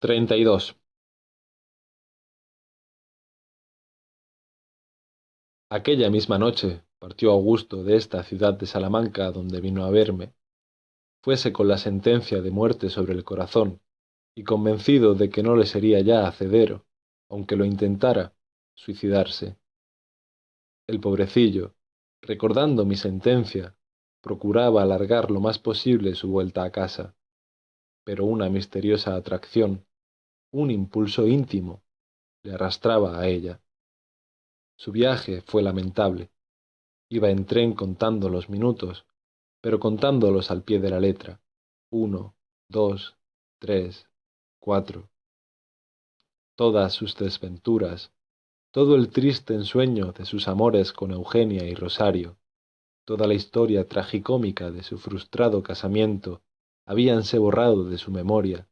treinta y dos. Aquella misma noche partió Augusto de esta ciudad de Salamanca donde vino a verme. Fuese con la sentencia de muerte sobre el corazón, y convencido de que no le sería ya hacedero, aunque lo intentara, suicidarse. El pobrecillo, recordando mi sentencia, procuraba alargar lo más posible su vuelta a casa, pero una misteriosa atracción, un impulso íntimo, le arrastraba a ella. Su viaje fue lamentable. Iba en tren contando los minutos, pero contándolos al pie de la letra. Uno, dos, tres, cuatro. Todas sus desventuras, todo el triste ensueño de sus amores con Eugenia y Rosario, toda la historia tragicómica de su frustrado casamiento, habíanse borrado de su memoria,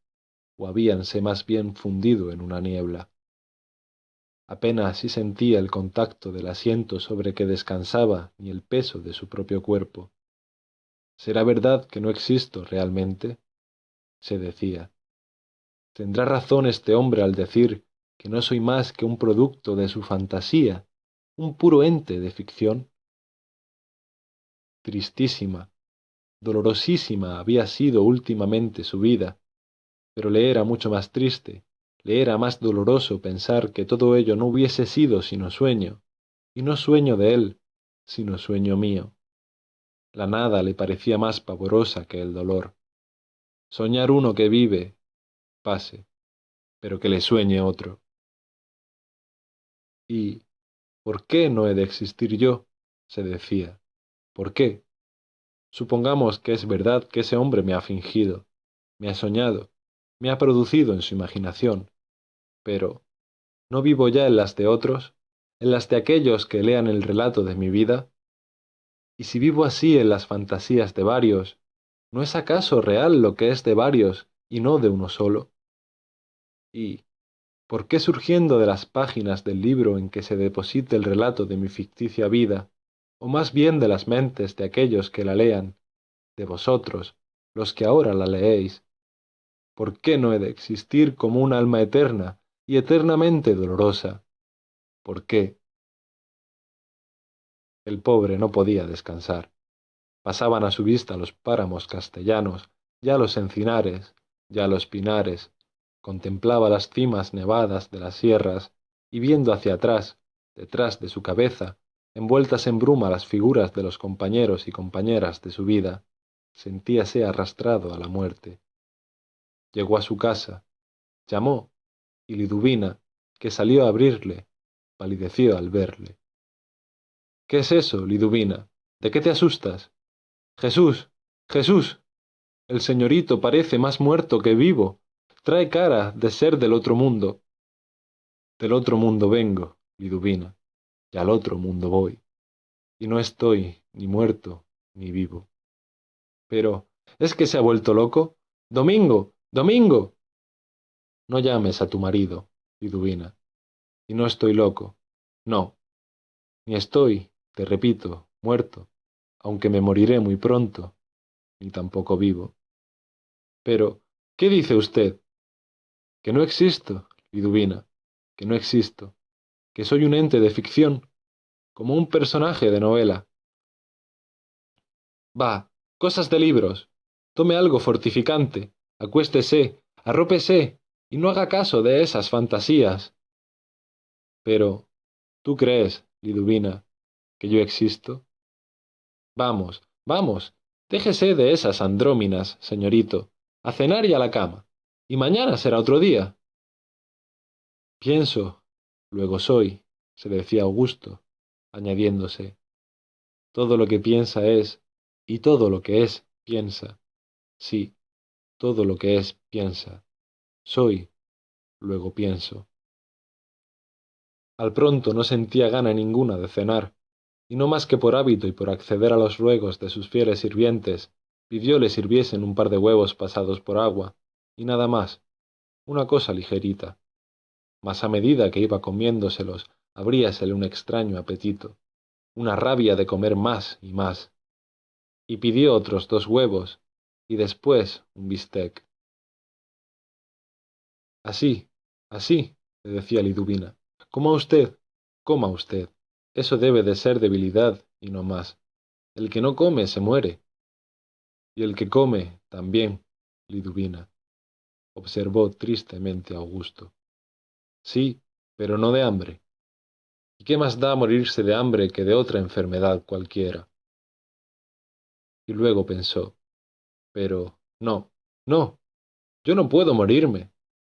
o habíanse más bien fundido en una niebla apenas si sentía el contacto del asiento sobre que descansaba ni el peso de su propio cuerpo. ¿Será verdad que no existo realmente? se decía. ¿Tendrá razón este hombre al decir que no soy más que un producto de su fantasía, un puro ente de ficción? Tristísima, dolorosísima había sido últimamente su vida, pero le era mucho más triste le era más doloroso pensar que todo ello no hubiese sido sino sueño, y no sueño de él, sino sueño mío. La nada le parecía más pavorosa que el dolor. Soñar uno que vive, pase, pero que le sueñe otro. ¿Y por qué no he de existir yo? se decía. ¿Por qué? Supongamos que es verdad que ese hombre me ha fingido, me ha soñado, me ha producido en su imaginación. Pero, ¿no vivo ya en las de otros, en las de aquellos que lean el relato de mi vida? Y si vivo así en las fantasías de varios, ¿no es acaso real lo que es de varios y no de uno solo? Y, ¿por qué surgiendo de las páginas del libro en que se deposite el relato de mi ficticia vida, o más bien de las mentes de aquellos que la lean, de vosotros, los que ahora la leéis, ¿Por qué no he de existir como un alma eterna y eternamente dolorosa? ¿Por qué? El pobre no podía descansar. Pasaban a su vista los páramos castellanos, ya los encinares, ya los pinares, contemplaba las cimas nevadas de las sierras, y viendo hacia atrás, detrás de su cabeza, envueltas en bruma las figuras de los compañeros y compañeras de su vida, sentíase arrastrado a la muerte. Llegó a su casa, llamó, y Liduvina, que salió a abrirle, palideció al verle. ¿Qué es eso, Liduvina? ¿De qué te asustas? Jesús, Jesús. El señorito parece más muerto que vivo. Trae cara de ser del otro mundo. Del otro mundo vengo, Liduvina, y al otro mundo voy. Y no estoy ni muerto ni vivo. Pero, ¿es que se ha vuelto loco? Domingo, Domingo. No llames a tu marido, Liduvina. Y no estoy loco. No. Ni estoy, te repito, muerto, aunque me moriré muy pronto, ni tampoco vivo. Pero, ¿qué dice usted? Que no existo, Liduvina, que no existo, que soy un ente de ficción, como un personaje de novela. Va, cosas de libros. Tome algo fortificante, acuéstese, arrópese, y no haga caso de esas fantasías. Pero, ¿tú crees, Liduvina, que yo existo? Vamos, vamos, déjese de esas andróminas, señorito, a cenar y a la cama, y mañana será otro día. Pienso, luego soy, se decía Augusto, añadiéndose. Todo lo que piensa es, y todo lo que es, piensa. Sí, todo lo que es piensa. Soy, luego pienso. Al pronto no sentía gana ninguna de cenar, y no más que por hábito y por acceder a los ruegos de sus fieles sirvientes, pidió le sirviesen un par de huevos pasados por agua, y nada más, una cosa ligerita. Mas a medida que iba comiéndoselos, abríasele un extraño apetito, una rabia de comer más y más. Y pidió otros dos huevos, y después un bistec. Así, así, le decía Liduvina. Coma usted, coma usted. Eso debe de ser debilidad y no más. El que no come se muere. Y el que come también, Liduvina, observó tristemente Augusto. Sí, pero no de hambre. ¿Y qué más da morirse de hambre que de otra enfermedad cualquiera? Y luego pensó, pero no, no, yo no puedo morirme.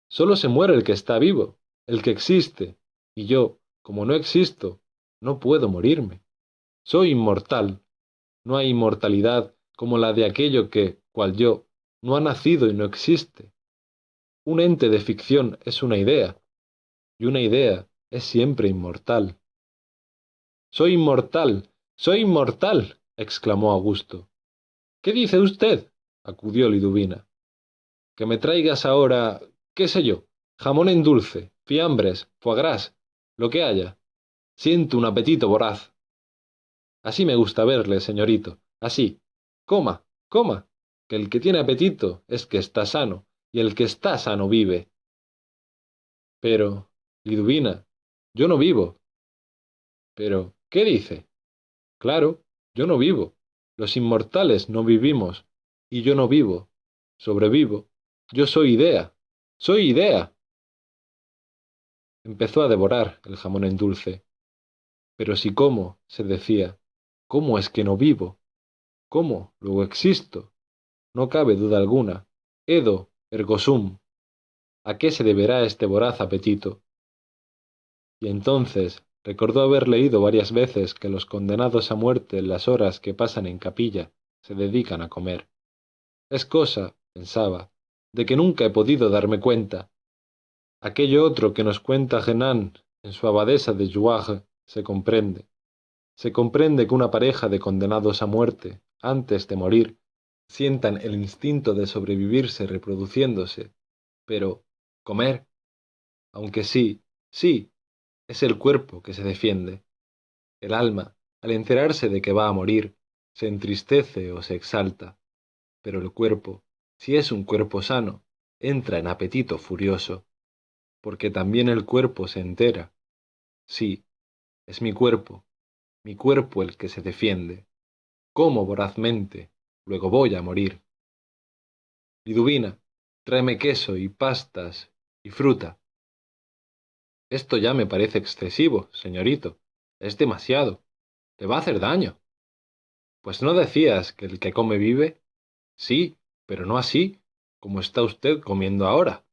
Solo se muere el que está vivo, el que existe, y yo, como no existo, no puedo morirme. Soy inmortal. No hay inmortalidad como la de aquello que, cual yo, no ha nacido y no existe. Un ente de ficción es una idea, y una idea es siempre inmortal. Soy inmortal, soy inmortal, exclamó Augusto. ¿Qué dice usted? Acudió Liduvina. Que me traigas ahora, qué sé yo, jamón en dulce, fiambres, foie gras, lo que haya. Siento un apetito voraz. Así me gusta verle, señorito, así. Coma, coma, que el que tiene apetito es que está sano, y el que está sano vive. Pero, Liduvina, yo no vivo. Pero, ¿qué dice? Claro, yo no vivo. Los inmortales no vivimos, y yo no vivo. Sobrevivo. Yo soy idea. Soy idea. Empezó a devorar el jamón en dulce. Pero si como, se decía, ¿cómo es que no vivo? ¿Cómo? Luego existo. No cabe duda alguna. Edo, ergo sum. ¿A qué se deberá este voraz apetito? Y entonces recordó haber leído varias veces que los condenados a muerte en las horas que pasan en capilla se dedican a comer. Es cosa, pensaba, de que nunca he podido darme cuenta. Aquello otro que nos cuenta Genan en su abadesa de Jouarre se comprende. Se comprende que una pareja de condenados a muerte, antes de morir, sientan el instinto de sobrevivirse reproduciéndose, pero comer, aunque sí, sí, es el cuerpo que se defiende. El alma, al enterarse de que va a morir, se entristece o se exalta, pero el cuerpo, si es un cuerpo sano, entra en apetito furioso, porque también el cuerpo se entera. Sí, es mi cuerpo, mi cuerpo el que se defiende. Como vorazmente, luego voy a morir. Liduvina, tráeme queso y pastas y fruta. Esto ya me parece excesivo, señorito. Es demasiado. Te va a hacer daño. Pues no decías que el que come vive. Sí, pero no así, como está usted comiendo ahora.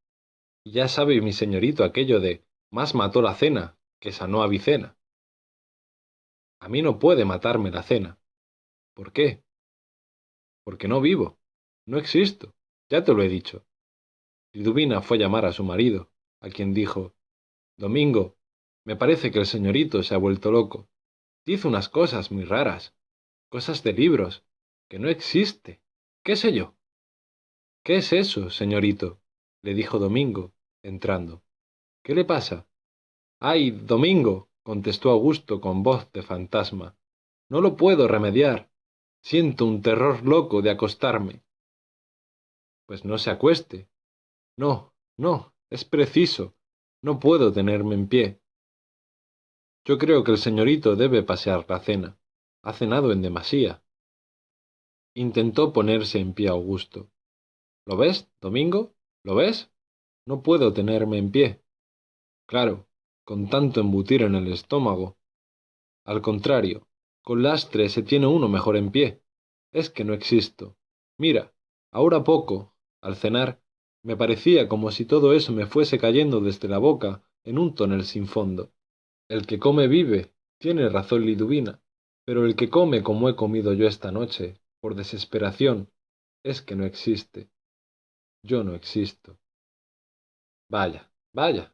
Ya sabe mi señorito aquello de más mató la cena que sanó a Vicena. A mí no puede matarme la cena. ¿Por qué? Porque no vivo. No existo. Ya te lo he dicho. Liduvina fue a llamar a su marido, a quien dijo Domingo, me parece que el señorito se ha vuelto loco. Dice unas cosas muy raras, cosas de libros, que no existe. ¿Qué sé yo? ¿Qué es eso, señorito? le dijo Domingo, entrando. ¿Qué le pasa? ¡Ay, Domingo! contestó Augusto con voz de fantasma. No lo puedo remediar. Siento un terror loco de acostarme. Pues no se acueste. No, no, es preciso. No puedo tenerme en pie. Yo creo que el señorito debe pasear la cena. Ha cenado en demasía. Intentó ponerse en pie Augusto. ¿Lo ves, Domingo? ¿Lo ves? No puedo tenerme en pie. Claro, con tanto embutir en el estómago. Al contrario, con lastre se tiene uno mejor en pie. Es que no existo. Mira, ahora poco, al cenar, me parecía como si todo eso me fuese cayendo desde la boca en un tonel sin fondo. El que come vive, tiene razón Liduvina, pero el que come como he comido yo esta noche, por desesperación, es que no existe. Yo no existo. Vaya, vaya,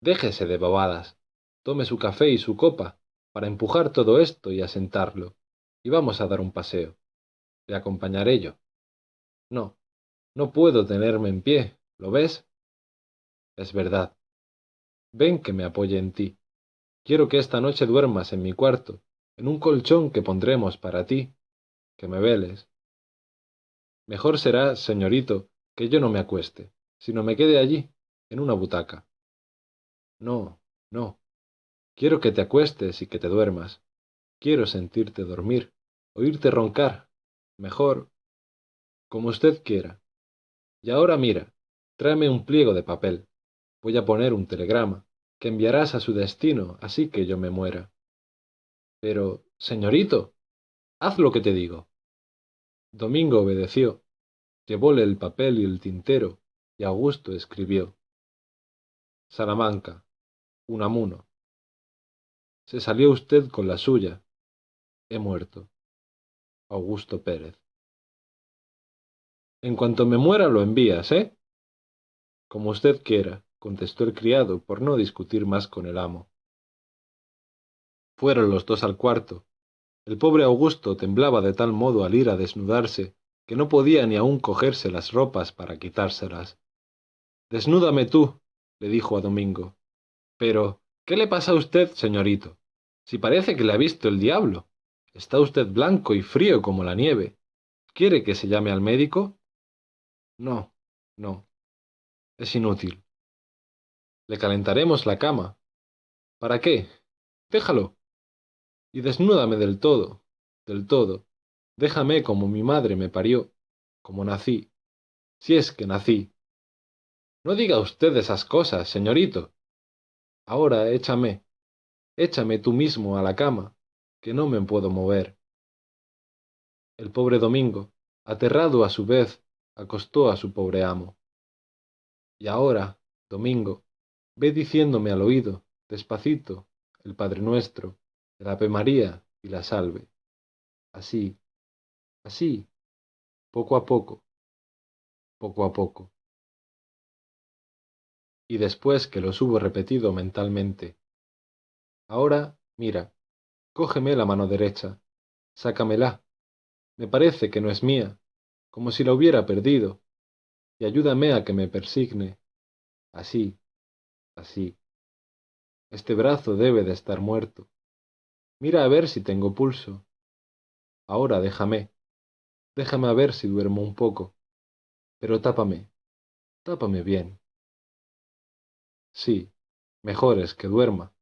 déjese de bobadas. Tome su café y su copa, para empujar todo esto y asentarlo, y vamos a dar un paseo. Le acompañaré yo. No, no puedo tenerme en pie, ¿lo ves? Es verdad. Ven que me apoye en ti. Quiero que esta noche duermas en mi cuarto, en un colchón que pondremos para ti, que me veles. Mejor será, señorito, que yo no me acueste, sino me quede allí, en una butaca. No, no. Quiero que te acuestes y que te duermas. Quiero sentirte dormir, oírte roncar. Mejor, como usted quiera. Y ahora mira, tráeme un pliego de papel. Voy a poner un telegrama, que enviarás a su destino así que yo me muera. Pero, señorito, haz lo que te digo. Domingo obedeció, llevóle el papel y el tintero, y Augusto escribió. Salamanca, Unamuno. Se salió usted con la suya. He muerto. Augusto Pérez. En cuanto me muera lo envías, ¿eh? Como usted quiera, contestó el criado, por no discutir más con el amo. Fueron los dos al cuarto. El pobre Augusto temblaba de tal modo al ir a desnudarse que no podía ni aun cogerse las ropas para quitárselas. Desnúdame tú, le dijo a Domingo. Pero, ¿qué le pasa a usted, señorito? Si parece que le ha visto el diablo. Está usted blanco y frío como la nieve. ¿Quiere que se llame al médico? No, no. Es inútil. Le calentaremos la cama. ¿Para qué? Déjalo. Y desnúdame del todo, del todo. Déjame como mi madre me parió, como nací, si es que nací. No diga usted esas cosas, señorito. Ahora échame, échame tú mismo a la cama, que no me puedo mover. El pobre Domingo, aterrado a su vez acostó a su pobre amo. Y ahora, Domingo, ve diciéndome al oído, despacito, el Padre Nuestro, el Ave María y la Salve. Así, así, poco a poco, poco a poco. Y después que los hubo repetido mentalmente, ahora, mira, cógeme la mano derecha, sácamela, me parece que no es mía, como si la hubiera perdido, y ayúdame a que me persigne. Así, así. Este brazo debe de estar muerto. Mira a ver si tengo pulso. Ahora déjame, déjame a ver si duermo un poco. Pero tápame, tápame bien. Sí, mejor es que duerma,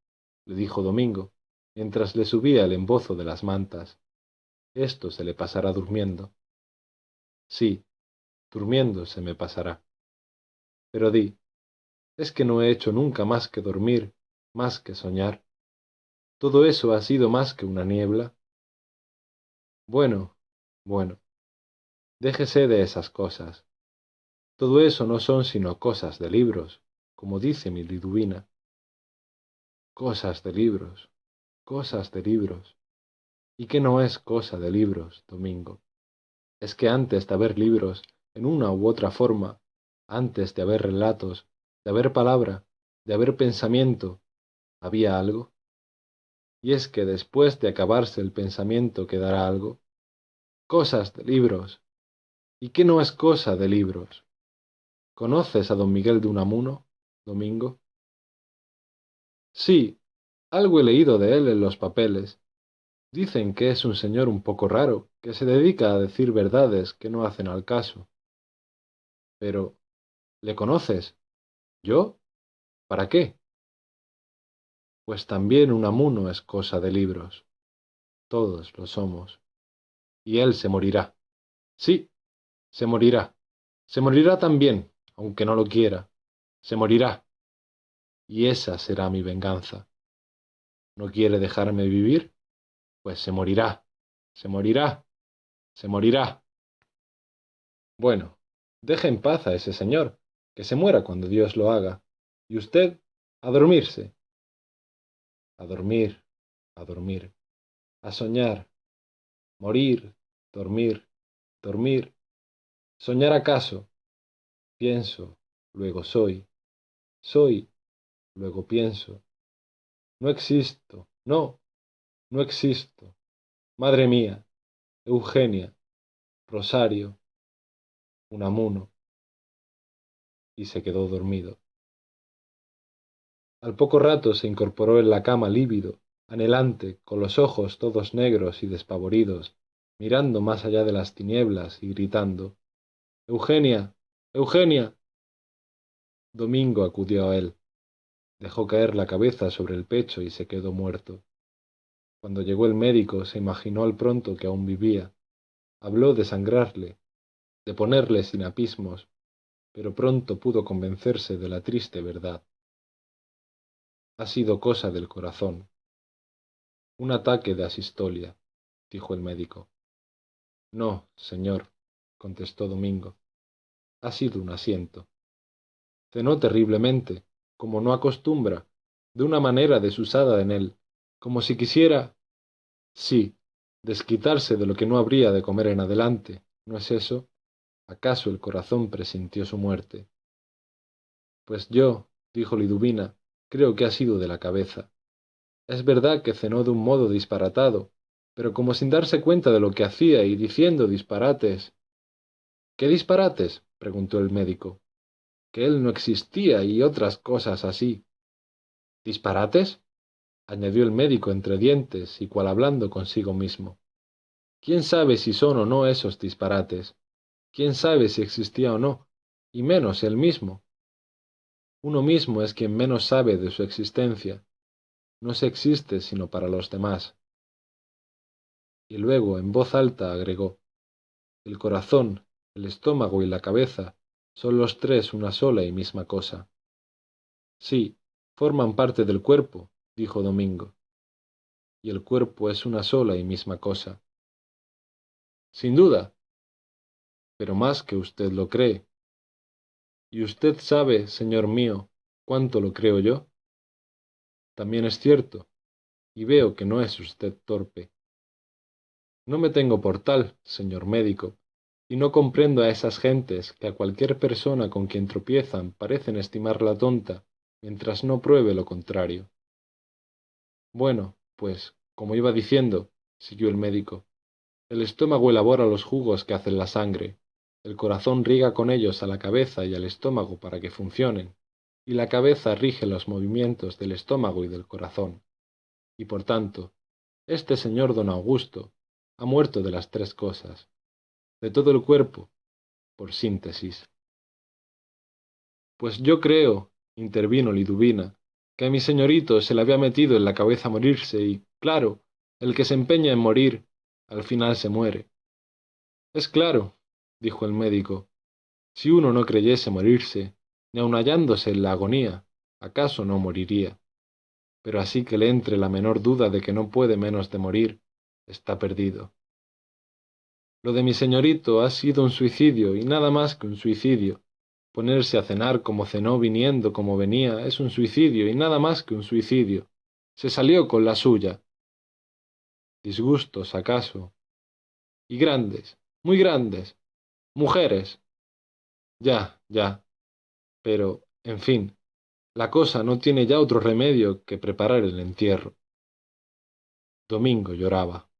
le dijo Domingo, mientras le subía el embozo de las mantas. Esto se le pasará durmiendo. Sí, durmiendo se me pasará. Pero di, ¿es que no he hecho nunca más que dormir, más que soñar? ¿Todo eso ha sido más que una niebla? Bueno, bueno, déjese de esas cosas. Todo eso no son sino cosas de libros, como dice mi Liduvina. Cosas de libros, cosas de libros. ¿Y qué no es cosa de libros, Domingo? es que antes de haber libros, en una u otra forma, antes de haber relatos, de haber palabra, de haber pensamiento, había algo. Y es que después de acabarse el pensamiento quedará algo. Cosas de libros. ¿Y qué no es cosa de libros? ¿Conoces a don Miguel de Unamuno, Domingo? Sí, algo he leído de él en los papeles, Dicen que es un señor un poco raro, que se dedica a decir verdades que no hacen al caso. Pero, ¿le conoces? ¿Yo? ¿Para qué? Pues también un amuno es cosa de libros. Todos lo somos. Y él se morirá. Sí, se morirá. Se morirá también, aunque no lo quiera. Se morirá. Y esa será mi venganza. ¿No quiere dejarme vivir? pues se morirá, se morirá, se morirá. Bueno, deje en paz a ese señor, que se muera cuando Dios lo haga, y usted a dormirse. A dormir, a dormir, a soñar, morir, dormir, dormir, soñar acaso. Pienso, luego soy, soy, luego pienso. No existo, no, no existo. Madre mía, Eugenia, Rosario, Unamuno. Y se quedó dormido. Al poco rato se incorporó en la cama lívido, anhelante, con los ojos todos negros y despavoridos, mirando más allá de las tinieblas y gritando Eugenia. Eugenia. domingo acudió a él dejó caer la cabeza sobre el pecho y se quedó muerto cuando llegó el médico se imaginó al pronto que aún vivía habló de sangrarle de ponerle sinapismos pero pronto pudo convencerse de la triste verdad ha sido cosa del corazón. Un ataque de asistolia dijo el médico. No señor contestó domingo. Ha sido un asiento. Cenó terriblemente como no acostumbra de una manera desusada en él como si quisiera sí desquitarse de lo que no habría de comer en adelante. No es eso acaso el corazón presintió su muerte pues yo dijo liduvina creo que ha sido de la cabeza. Es verdad que cenó de un modo disparatado pero como sin darse cuenta de lo que hacía y diciendo disparates. Qué disparates preguntó el médico. Que él no existía y otras cosas así. Disparates añadió el médico entre dientes y cual hablando consigo mismo. Quién sabe si son o no esos disparates quién sabe si existía o no y menos él mismo uno mismo es quien menos sabe de su existencia. No se existe sino para los demás. Y luego en voz alta agregó el corazón el estómago y la cabeza son los tres una sola y misma cosa sí forman parte del cuerpo dijo domingo. Y el cuerpo es una sola y misma cosa sin duda pero más que usted lo cree y usted sabe señor mío cuánto lo creo yo. También es cierto y veo que no es usted torpe. No me tengo por tal señor médico y no comprendo a esas gentes que a cualquier persona con quien tropiezan parecen estimarla tonta mientras no pruebe lo contrario. Bueno pues como iba diciendo siguió el médico el estómago elabora los jugos que hacen la sangre el corazón riega con ellos a la cabeza y al estómago para que funcionen y la cabeza rige los movimientos del estómago y del corazón. Y por tanto este señor don augusto ha muerto de las tres cosas de todo el cuerpo por síntesis. Pues yo creo intervino liduvina que a mi señorito se le había metido en la cabeza morirse y claro el que se empeña en morir al final se muere. Es claro dijo el médico si uno no creyese morirse ni aun hallándose en la agonía acaso no moriría pero así que le entre la menor duda de que no puede menos de morir está perdido. Lo de mi señorito ha sido un suicidio y nada más que un suicidio. Ponerse a cenar como cenó viniendo como venía es un suicidio y nada más que un suicidio. Se salió con la suya. Disgustos acaso. Y grandes muy grandes mujeres. Ya ya. Pero en fin la cosa no tiene ya otro remedio que preparar el entierro. Domingo lloraba